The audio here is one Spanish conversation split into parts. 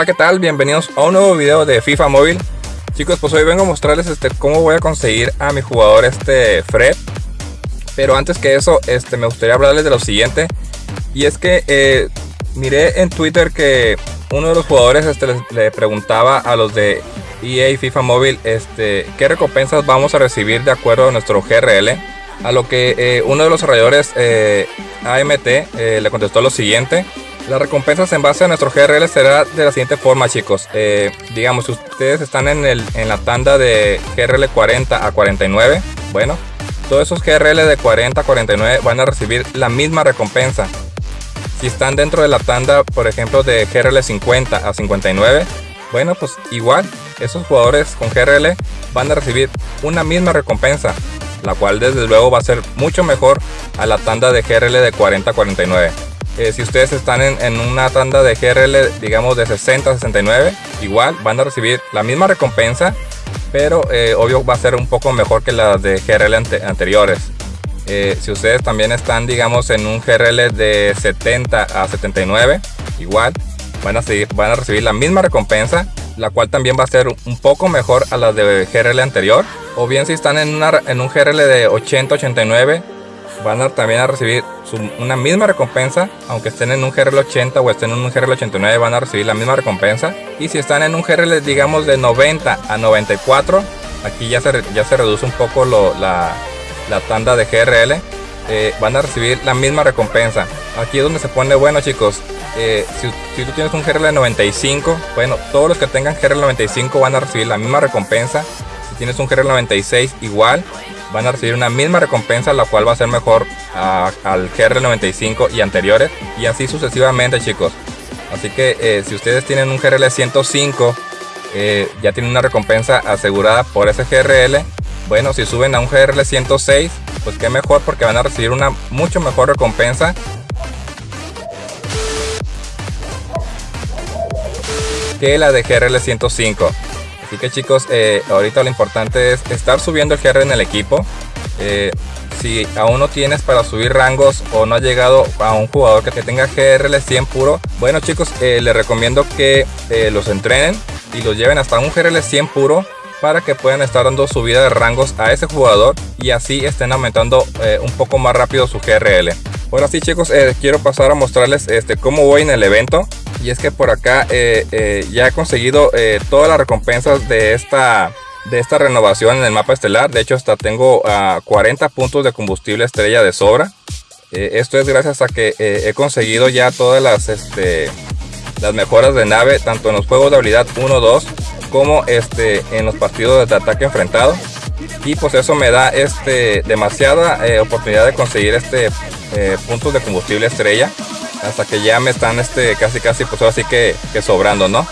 Hola, ¿qué tal? Bienvenidos a un nuevo video de FIFA Móvil. Chicos, pues hoy vengo a mostrarles este, cómo voy a conseguir a mi jugador este Fred. Pero antes que eso, este, me gustaría hablarles de lo siguiente. Y es que eh, miré en Twitter que uno de los jugadores este, le, preguntaba a los de EA FIFA Móvil este, qué recompensas vamos a recibir de acuerdo a nuestro GRL. A lo que eh, uno de los desarrolladores eh, AMT le contestó lo siguiente. Las recompensas en base a nuestro GRL será de la siguiente forma, chicos. Eh, digamos, si ustedes están en, el, en la tanda de GRL 40 a 49, bueno, todos esos GRL de 40 a 49 van a recibir la misma recompensa. Si están dentro de la tanda, por ejemplo, de GRL 50 a 59, bueno, pues igual, esos jugadores con GRL van a recibir una misma recompensa, la cual desde luego va a ser mucho mejor a la tanda de GRL de 40 a 49. Eh, si ustedes están en, una tanda de GRL, digamos de 60 a 69, igual van a recibir la misma recompensa, pero eh, obvio va a ser un poco mejor que las de GRL anteriores. Eh, si ustedes también están, digamos, en un GRL de 70 a 79, igual van a, seguir, van a recibir la misma recompensa, la cual también va a ser un poco mejor a las de GRL anterior. O bien si están en, una, en un GRL de 80 89, van a también a recibir una misma recompensa, aunque estén en un GRL 80 o estén en un GRL 89 van a recibir la misma recompensa. Y si están en un GRL digamos de 90 a 94, aquí ya se, ya se reduce un poco la, tanda de GRL, eh, van a recibir la misma recompensa. Aquí es donde se pone bueno chicos. Eh, si, si, tú tienes un GRL 95, bueno, todos los que tengan GRL 95 van a recibir la misma recompensa. Si tienes un GRL 96 igual, van a recibir una misma recompensa, la cual va a ser mejor al GR95 y anteriores, y así sucesivamente, chicos. Así que eh, si ustedes tienen un GRL 105, eh, ya tienen una recompensa asegurada por ese GRL. Bueno, si suben a un GRL 106, pues qué mejor porque van a recibir una mucho mejor recompensa que la de GRL 105. Así que chicos, eh, ahorita lo importante es estar subiendo el GR en el equipo. Eh, si aún no tienes para subir rangos o no has llegado a un jugador que tenga GRL 100 puro, bueno chicos, eh, les recomiendo que los entrenen y los lleven hasta un GRL 100 puro para que puedan estar dando subida de rangos a ese jugador y así estén aumentando un poco más rápido su GRL. Ahora sí chicos, quiero pasar a mostrarles este, cómo voy en el evento. Y es que por acá eh, eh, ya he conseguido eh, todas las recompensas de esta, de esta renovación en el mapa estelar. De hecho, hasta tengo 40 puntos de combustible estrella de sobra. esto es gracias a que he conseguido ya todas las, este, las mejoras de nave, tanto en los juegos de habilidad 1, 2, como este, en los partidos de ataque enfrentado. Y pues eso me da este, demasiada oportunidad de conseguir este, puntos de combustible estrella hasta que ya me están este casi casi pues así que, que sobrando no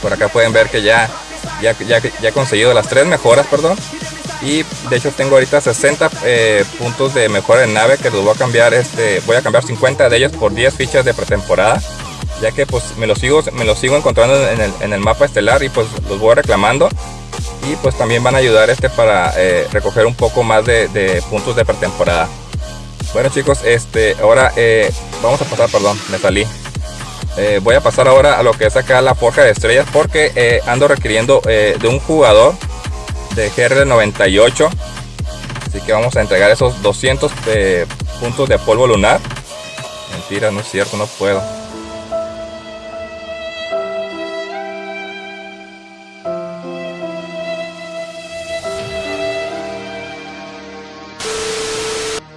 por acá pueden ver que ya ya, ya, ya he conseguido las tres mejoras perdón. Y de hecho tengo ahorita 60 eh, puntos de mejora en nave que los voy a cambiar este voy a cambiar 50 de ellos por 10 fichas de pretemporada. Ya que pues me los sigo me los sigo encontrando en el, en el mapa estelar y pues los voy reclamando. Y pues también van a ayudar este para eh, recoger un poco más de, de puntos de pretemporada bueno chicos, este, ahora eh, vamos a pasar, perdón, me salí. Eh, voy a pasar ahora a lo que es acá la forja de estrellas porque eh, ando requiriendo de un jugador de GR98. Así que vamos a entregar esos 200 puntos de polvo lunar. Mentira, no es cierto, no puedo.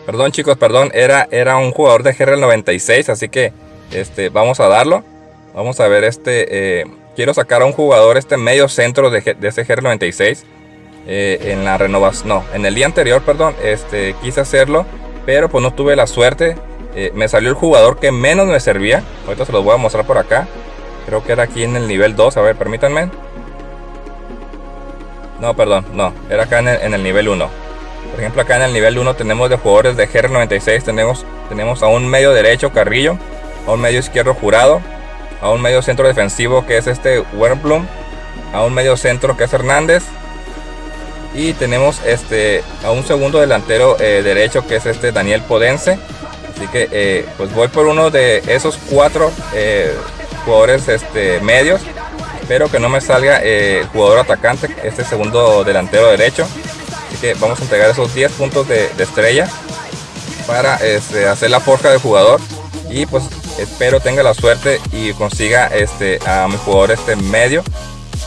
Perdón chicos, perdón, era, era un jugador de GR 96, así que este, vamos a darlo. Vamos a ver este, eh, quiero sacar a un jugador este medio centro de, de ese GR 96. Eh, en la renovación, no, en el día anterior, perdón, este, quise hacerlo, pero pues no tuve la suerte. Eh, me salió el jugador que menos me servía. Ahorita se los voy a mostrar por acá. Creo que era aquí en el nivel 2, a ver, permítanme. No, perdón, no, era acá en el, en el nivel 1. Por ejemplo, acá en el nivel 1 tenemos de jugadores de GR96, tenemos, tenemos a un medio derecho Carrillo, a un medio izquierdo Jurado, a un medio centro defensivo que es este Wernblum, a un medio centro que es Hernández, y tenemos este a un segundo delantero eh, derecho que es este Daniel Podense. Así que eh, pues voy por uno de esos cuatro eh, jugadores este, medios. Espero que no me salga el jugador atacante, este segundo delantero derecho. Vamos a entregar esos 10 puntos de, estrella para este, hacer la forja del jugador. Y pues espero tenga la suerte y consiga este, a mi jugador este medio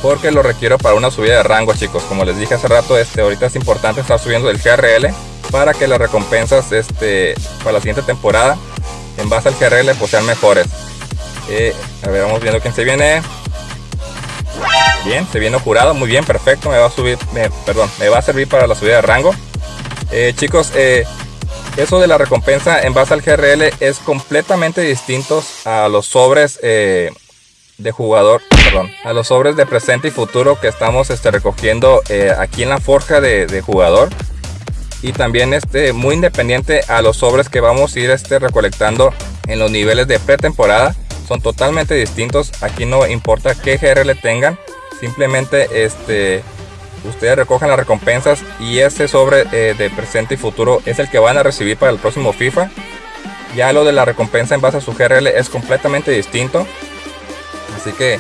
porque lo requiero para una subida de rango chicos. Como les dije hace rato este ahorita es importante estar subiendo el GRL para que las recompensas este para la siguiente temporada en base al GRL pues sean mejores. Eh, a ver vamos viendo quién se viene bien se viene jurado muy bien perfecto me va a subir perdón me va a servir para la subida de rango eh, chicos eh, eso de la recompensa en base al GRL es completamente distinto a los sobres de jugador, perdón, a los sobres de presente y futuro que estamos este, recogiendo eh, aquí en la forja de, jugador. Y también este, muy independiente a los sobres que vamos a ir este, recolectando en los niveles de pretemporada. Son totalmente distintos. Aquí no importa qué GRL tengan. Simplemente este, ustedes recogen las recompensas y ese sobre eh, de presente y futuro es el que van a recibir para el próximo FIFA. Ya lo de la recompensa en base a su GRL es completamente distinto. Así que,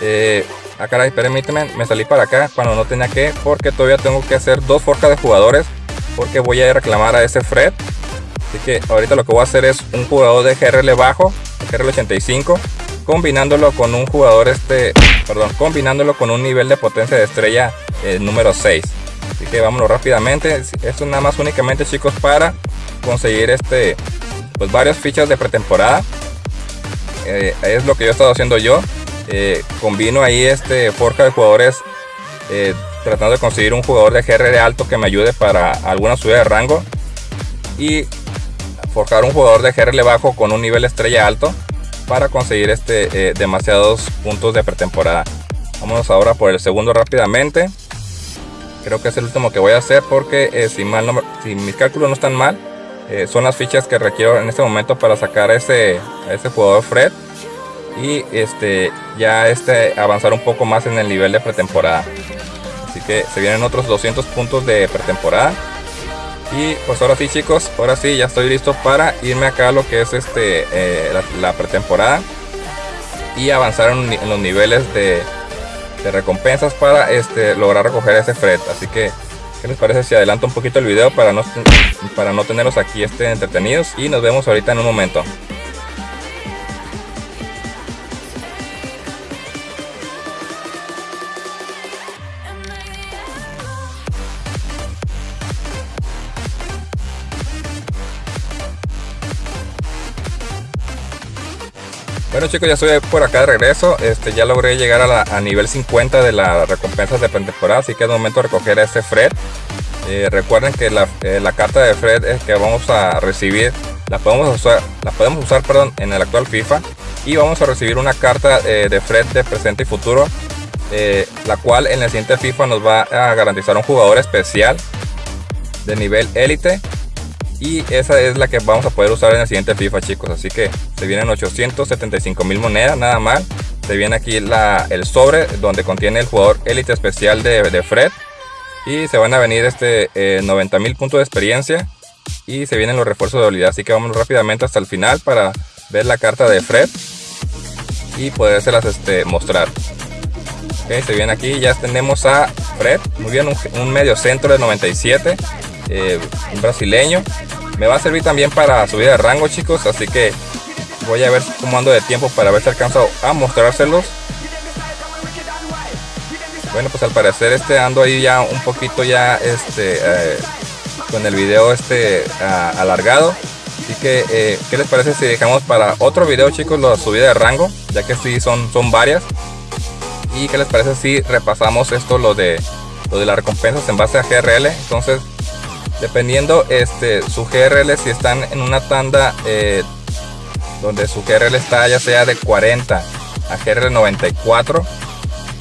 eh, ah permíteme, me salí para acá cuando no tenía que, porque todavía tengo que hacer dos forjas de jugadores, porque voy a reclamar a ese Fred. Así que ahorita lo que voy a hacer es un jugador de GRL bajo, GRL 85, combinándolo con un jugador este, perdón, combinándolo con un nivel de potencia de estrella eh, número 6. Así que vámonos rápidamente. Esto nada más únicamente chicos para conseguir este, pues varias fichas de pretemporada. Eh, es lo que yo he estado haciendo yo. Eh, combino ahí este forja de jugadores tratando de conseguir un jugador de GR alto que me ayude para alguna subida de rango y forjar un jugador de GRL bajo con un nivel estrella alto para conseguir este demasiados puntos de pretemporada. Vámonos ahora por el segundo rápidamente. Creo que es el último que voy a hacer porque si, mal si mis cálculos no están mal, eh, son las fichas que requiero en este momento para sacar ese, ese jugador Fred y este ya este avanzar un poco más en el nivel de pretemporada así que se vienen otros 200 puntos de pretemporada y pues ahora sí chicos ahora sí ya estoy listo para irme acá a lo que es este eh, la, pretemporada y avanzar en, los niveles de, de, recompensas para este lograr recoger ese Fred así que ¿Qué les parece si adelanto un poquito el video para no, para no tenerlos aquí este, entretenidos? Y nos vemos ahorita en un momento. Bueno chicos, ya estoy por acá de regreso. Este, ya logré llegar a, nivel 50 de las recompensas de temporada, así que es momento de recoger a este Fred. Eh, recuerden que eh, la, carta de Fred es que vamos a recibir, la podemos usar, la podemos usar perdón, en el actual FIFA y vamos a recibir una carta eh, de Fred de presente y futuro, la cual en el siguiente FIFA nos va a garantizar un jugador especial de nivel élite y esa es la que vamos a poder usar en el siguiente FIFA chicos. Así que se vienen 875 mil monedas nada mal. Se viene aquí la, el sobre donde contiene el jugador élite especial de, Fred. Y se van a venir este 90 eh, mil puntos de experiencia. Y se vienen los refuerzos de habilidad. Así que vamos rápidamente hasta el final para ver la carta de Fred. Y podérselas este, mostrar. Se viene aquí. Ya tenemos a Fred. Muy bien un, un medio centro de 97 eh, un brasileño. Me va a servir también para subir de rango, chicos. Así que voy a ver cómo ando de tiempo para ver si alcanzo a mostrárselos. Bueno, pues al parecer este ando ahí ya un poquito ya este eh, con el video este alargado. Así que, eh, ¿qué les parece si dejamos para otro video, chicos, la subida de rango? Ya que sí son, son varias. ¿Y qué les parece si repasamos esto, lo de, lo de las recompensas en base a GRL? Entonces, dependiendo este su GRL si están en una tanda eh, donde su GRL está ya sea de 40 a GRL 94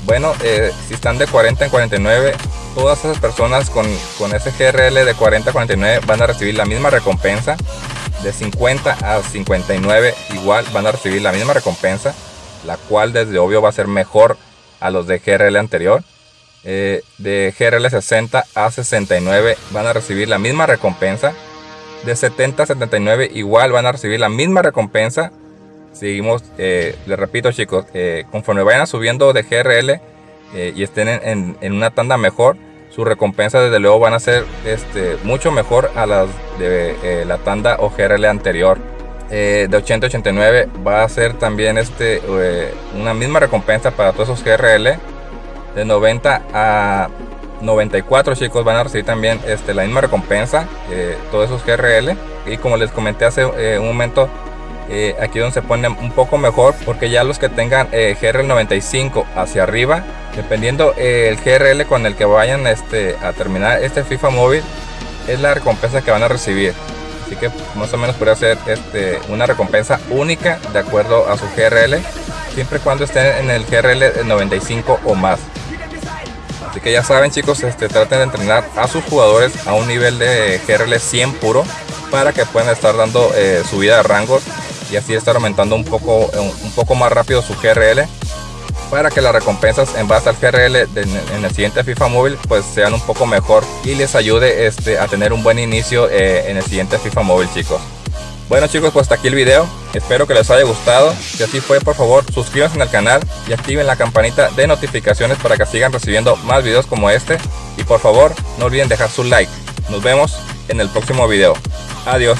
bueno eh, si están de 40 en 49 todas esas personas con, con ese GRL de 40 a 49 van a recibir la misma recompensa. De 50 a 59 igual van a recibir la misma recompensa la cual desde obvio va a ser mejor a los de GRL anterior eh, de GRL 60 a 69 van a recibir la misma recompensa. De 70 a 79 igual van a recibir la misma recompensa. seguimos, les repito chicos, conforme vayan subiendo de GRL y estén en, una tanda mejor, sus recompensas desde luego van a ser este, mucho mejor a las de la tanda o GRL anterior. de 80-89 va a ser también este, una misma recompensa para todos esos GRL. De 90 a 94 chicos van a recibir también este, la misma recompensa, eh, todos esos GRL. Y como les comenté hace eh, un momento, eh, aquí donde se pone un poco mejor, porque ya los que tengan GRL 95 hacia arriba, dependiendo el GRL con el que vayan este, a terminar este FIFA móvil, es la recompensa que van a recibir. Así que más o menos podría ser este, una recompensa única de acuerdo a su GRL, siempre y cuando estén en el GRL 95 o más. Así que ya saben chicos, este, traten de entrenar a sus jugadores a un nivel de GRL 100 puro para que puedan estar dando eh, subida de rangos y así estar aumentando un poco, un poco más rápido su GRL para que las recompensas en base al GRL en el siguiente FIFA móvil pues sean un poco mejor y les ayude este, a tener un buen inicio eh, en el siguiente FIFA móvil chicos. Bueno chicos, pues hasta aquí el video. Espero que les haya gustado. Si así fue, por favor, suscríbanse al canal y activen la campanita de notificaciones para que sigan recibiendo más videos como este. Y por favor, no olviden dejar su like. Nos vemos en el próximo video. Adiós.